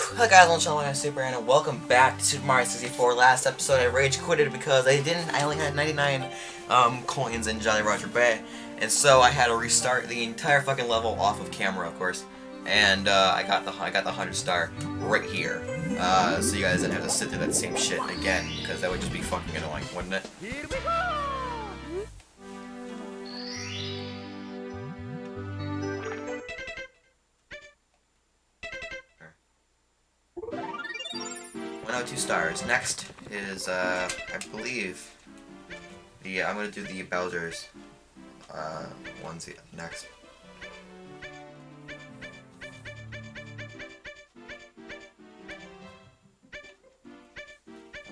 Hello guys, I'm Sean Super and welcome back to Super Mario 64. Last episode I rage quitted because I didn't, I only had 99 um, coins in Jolly Roger Bay. And so I had to restart the entire fucking level off of camera, of course. And uh, I got the I got the 100 star right here. Uh, so you guys didn't have to sit through that same shit again, because that would just be fucking annoying, wouldn't it? Two stars. Next is, uh, I believe, the, I'm gonna do the Bowser's, uh, ones next.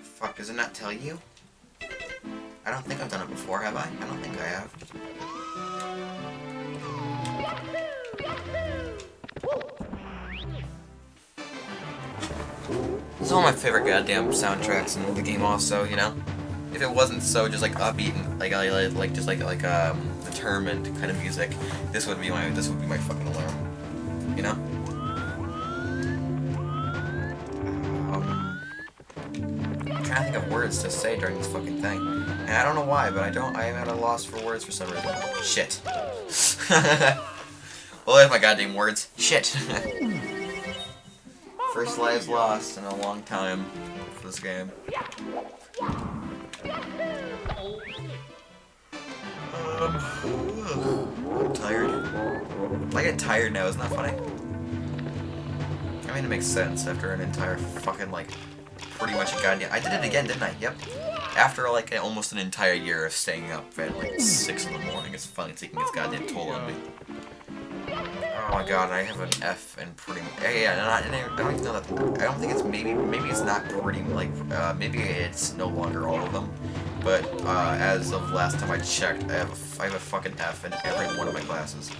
Fuck, does it not tell you? I don't think I've done it before, have I? I don't think I have. It's one of my favorite goddamn soundtracks in the game also, you know? If it wasn't so just like upbeat and like like, just like like um determined kind of music, this would be my this would be my fucking alarm. You know? Um I'm trying to think of words to say during this fucking thing. And I don't know why, but I don't I am at a loss for words for some reason. Shit. well there's my goddamn words. Shit. First lives lost in a long time for this game. Um, I'm tired. I get tired now, isn't that funny? I mean, it makes sense after an entire fucking, like, pretty much a goddamn... I did it again, didn't I? Yep. After, like, almost an entire year of staying up at, like, 6 in the morning, it's finally taking its goddamn toll on me. Oh my god, I have an F in pretty. Yeah, and I, I don't even know that. I don't think it's maybe. Maybe it's not pretty. Like, uh, maybe it's no longer all of them. But uh, as of last time I checked, I have a, I have a fucking F in every one of my classes.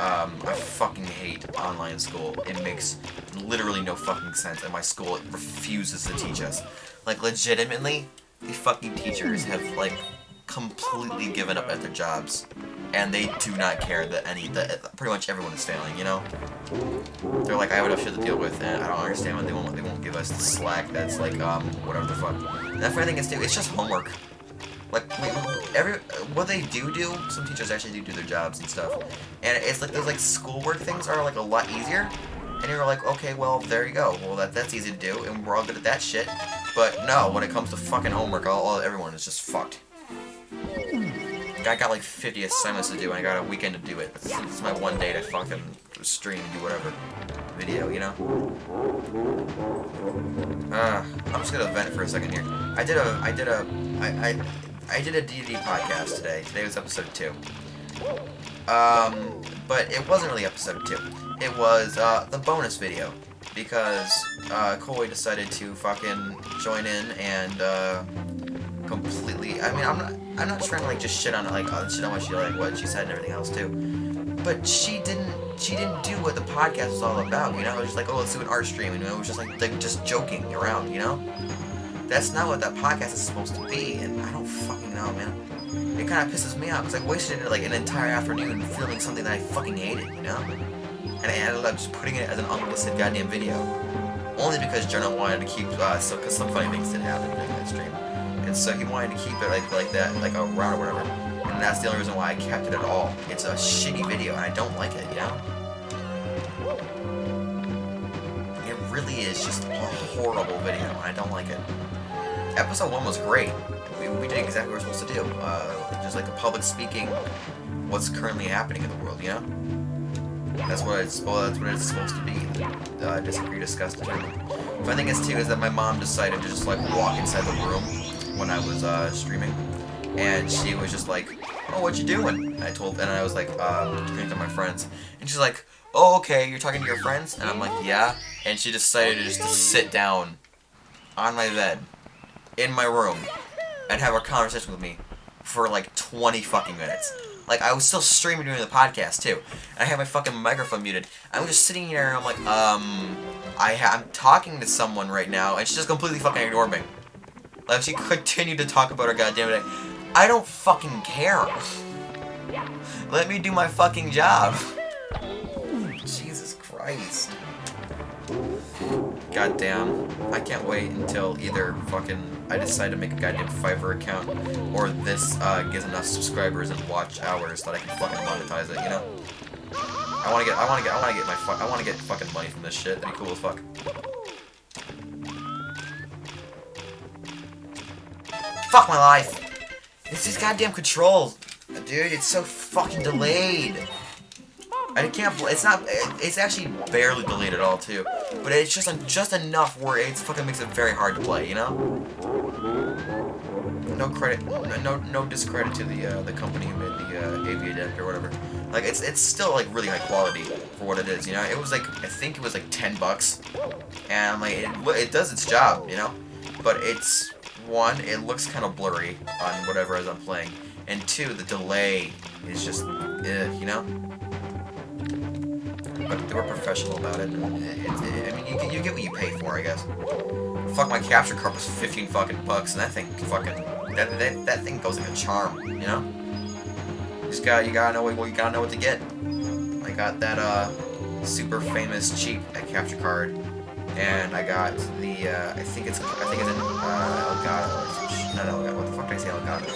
Um, I fucking hate online school. It makes literally no fucking sense, and my school refuses to teach us. Like, legitimately, the fucking teachers have like completely given up at their jobs and they do not care that any that pretty much everyone is failing, you know? They're like, I have enough shit to deal with, and I don't understand why they won't they won't give us the slack that's like um whatever the fuck. And that I think it's too, it's just homework. Like every what they do do, some teachers actually do do their jobs and stuff, and it's like those like schoolwork things are like a lot easier. And you're like, okay, well, there you go. Well, that that's easy to do, and we're all good at that shit. But no, when it comes to fucking homework, all, all everyone is just fucked. I got like 50 assignments to do, and I got a weekend to do it. It's, my one day to fucking stream do whatever video, you know? Uh, I'm just gonna vent for a second here. I did a, I did a, I, I, I did a D&D podcast today. Today was episode 2. Um, but it wasn't really episode 2. It was, uh, the bonus video. Because, uh, Koi decided to fucking join in and, uh, completely. I mean, I'm not. I'm not trying to like just shit on it, like uh, shit on what she like what she said and everything else too. But she didn't. She didn't do what the podcast was all about. You know, it was just like, oh, let's do an art stream, and it was just like like just joking around. You know, that's not what that podcast is supposed to be, and I don't fucking know, man. It kind of pisses me off because I wasted like an entire afternoon filming something that I fucking hated. You know, and I ended up just putting it as an unlisted goddamn video. Only because Jonah wanted to keep, uh, so, because some funny things did happen during that stream and so he wanted to keep it like like that, like around or whatever. And that's the only reason why I kept it at all. It's a shitty video, and I don't like it, you know? It really is just a horrible video, and I don't like it. Episode 1 was great. We, we did exactly what we were supposed to do. Uh, just like the public speaking what's currently happening in the world, you know? That's what it's well, that's what it's supposed to be. Uh, disagree, discuss, determine. Funny thing is too is that my mom decided to just like walk inside the room when I was uh, streaming, and she was just like, "Oh, what you doing?" And I told, and I was like, um, talking to my friends, and she's like, "Oh, okay, you're talking to your friends?" And I'm like, "Yeah." And she decided to just to sit down on my bed in my room and have a conversation with me for like 20 fucking minutes. Like, I was still streaming during the podcast, too. And I had my fucking microphone muted. I'm just sitting here, and I'm like, um, I I'm talking to someone right now, and she just completely fucking ignored me. Like, she continued to talk about her goddamn day. I don't fucking care. Let me do my fucking job. Jesus Christ. goddamn, I can't wait until either fucking I decide to make a goddamn Fiverr account, or this uh, gets enough subscribers and watch hours that I can fucking monetize it. You know? I want to get, I want to get, I want to get my, I want to get fucking money from this shit. That'd be cool as fuck. Fuck my life. It's these goddamn controls, dude. It's so fucking delayed. I can't. It's not. It's actually barely delayed at all too. But it's just just enough where it fucking makes it very hard to play. You know. No credit. No no discredit to the uh, the company who made the uh, AV adapter or whatever. Like it's it's still like really high quality for what it is. You know. It was like I think it was like ten bucks, and like it, it does its job. You know. But it's one. It looks kind of blurry on whatever as I'm playing. And two, the delay is just, eh, you know? but they were professional about it. it, it I mean, you, you, get what you pay for, I guess. Fuck, my capture card was 15 fucking bucks, and that thing fucking, that, that, that thing goes like a charm, you know? You just gotta, you gotta know what, you gotta know what to get. I got that, uh, super famous cheap capture card, and I got the, uh, I think it's, I think it's in, uh, Elgato, not Elgato, what the fuck did I say Elgato?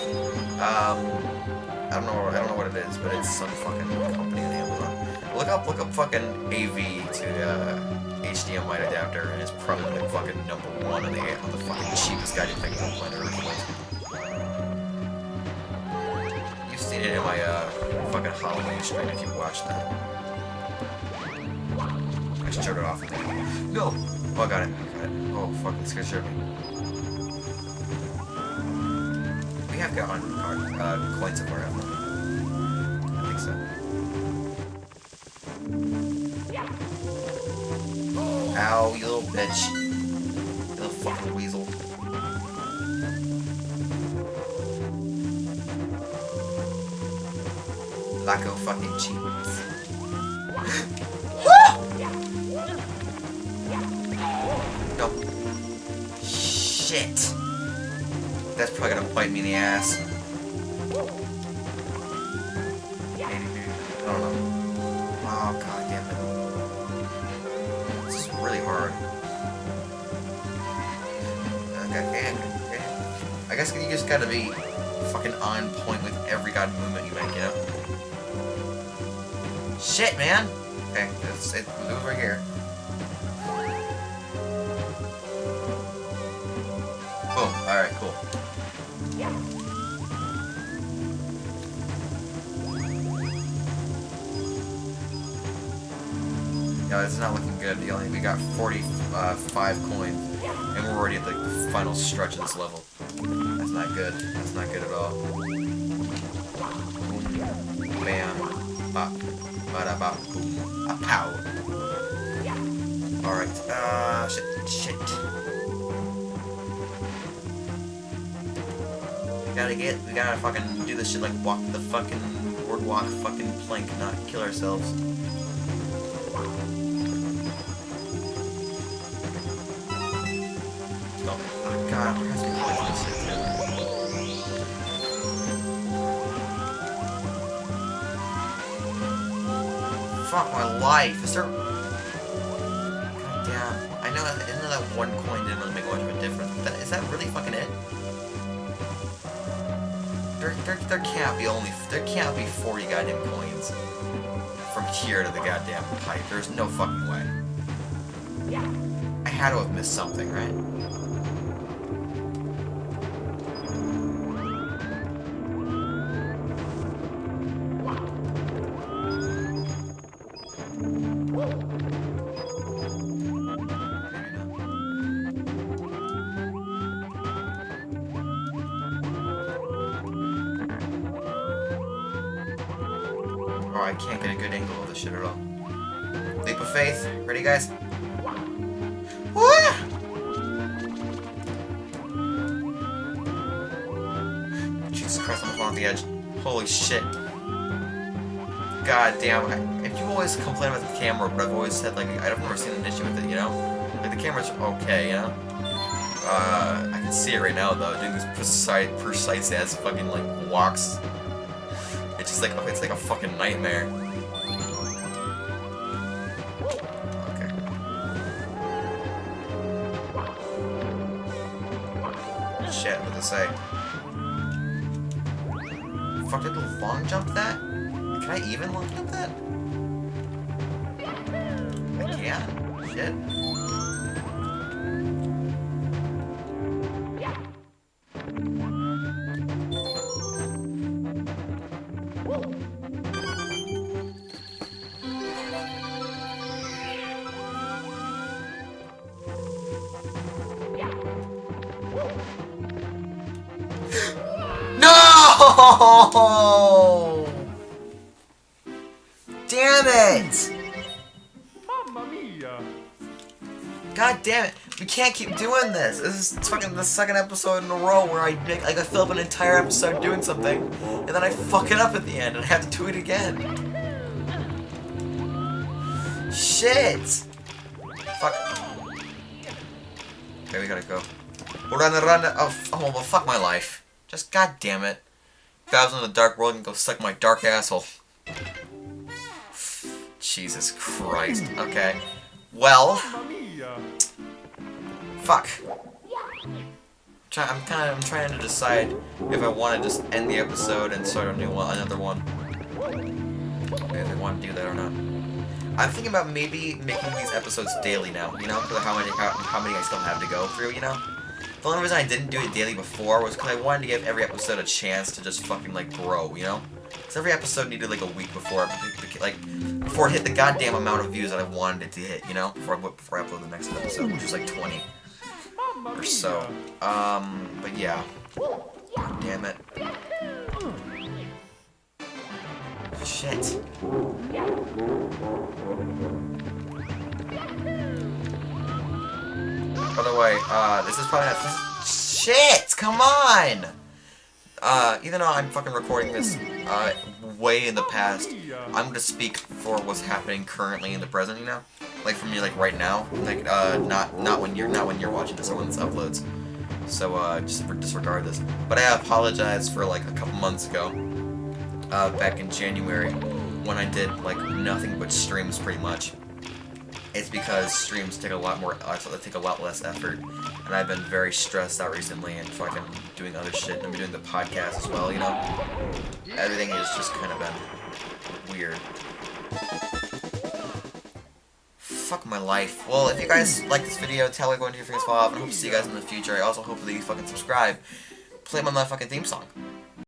Um, I don't know, I don't know what it is, but it's some fucking company in Amazon. Look up, look up fucking AV to uh, HDMI adapter, and it's probably fucking number one on the on the fucking cheapest thing on Earth. You've seen it in my uh, fucking Halloween stream if you've watched that. Should turn it off. No! Oh, I got it. I got it. Oh, fucking scared me. We have got uh, coins of our I think so. Ow, you little bitch. You little fucking weasel. Laco fucking cheese. Shit. That's probably gonna bite me in the ass. I don't know. Oh, god damn it. Really hard. Okay. I guess you just gotta be fucking on point with every god movement you make, you know? Shit, man! Okay, let's move over here. Boom, alright, cool. No, it's not looking good. We only we got 45 uh, coins, and we're already at like the final stretch of this level. That's not good. That's not good at all. Boom, bam, bop, bada bop, boom, a pow. All right. Uh, shit, shit. Gotta get. We gotta fucking do this shit like walk the fucking boardwalk, fucking plank, not kill ourselves. Oh, god, there has to be points in this Fuck my life. Is there... God damn. I know, that, I that one coin didn't really make much of a difference. But that, is that really fucking it? There, there, there can't be only... There can't be 40 goddamn coins from here to the goddamn pipe. There's no fucking way. I had to have missed something, right? Oh, I can't get a good angle of this shit at all. Leap of faith. Ready, guys? Jesus Christ, I'm off the edge. Holy shit. God damn. I, you always complain about the camera, but I've always said, like, I've never seen an issue with it, you know? Like, the camera's okay, you know? Uh, I can see it right now, though, doing this precise, precise-ass fucking, like, walks it's just like, it's like a fucking nightmare. Okay. Shit, what did it say? Fuck, did long jump that? Can I even long jump that? I can't. Shit. No! Damn it! Mamma mia! God damn it! We can't keep doing this. This is fucking the second episode in a row where I make like I fill up an entire episode doing something, and then I fuck it up at the end and I have to do it again. Shit! Fuck. Okay, we gotta go. Run, run, oh, oh, well, fuck my life. Just god damn it. Was in the dark world and go suck my dark asshole. Jesus Christ. Okay. Well, fuck. I'm kind of I'm trying to decide if I want to just end the episode and start a new one, another one. If I want to do that or not. I'm thinking about maybe making these episodes daily now. You know, because how many how, how many I still have to go through. You know. The only reason I didn't do it daily before was because I wanted to give every episode a chance to just fucking like grow. You know. Because every episode needed like a week before, like, before it hit the goddamn amount of views that I wanted it to hit, you know? Before I, before I upload the next episode, which was like 20 or so. Um, but yeah. God damn it. Shit. By the way, uh, this is probably not. Shit! Come on! Uh, even though I'm fucking recording this, uh, way in the past, I'm gonna speak for what's happening currently in the present, you know? Like for me, like right now, like, uh, not, not when you're, not when you're watching this or when this uploads. So, uh, just disregard this. But I apologize for, like, a couple months ago, uh, back in January, when I did, like, nothing but streams, pretty much. It's because streams take a lot more, they take a lot less effort, and I've been very stressed out recently and fucking doing other shit, and I'm doing the podcast as well, you know? Everything has just kind of been weird. Fuck my life. Well, if you guys like this video, tell going to your fingers fall off, and I hope to see you guys in the future. I also hope that you fucking subscribe. Play my motherfucking theme song.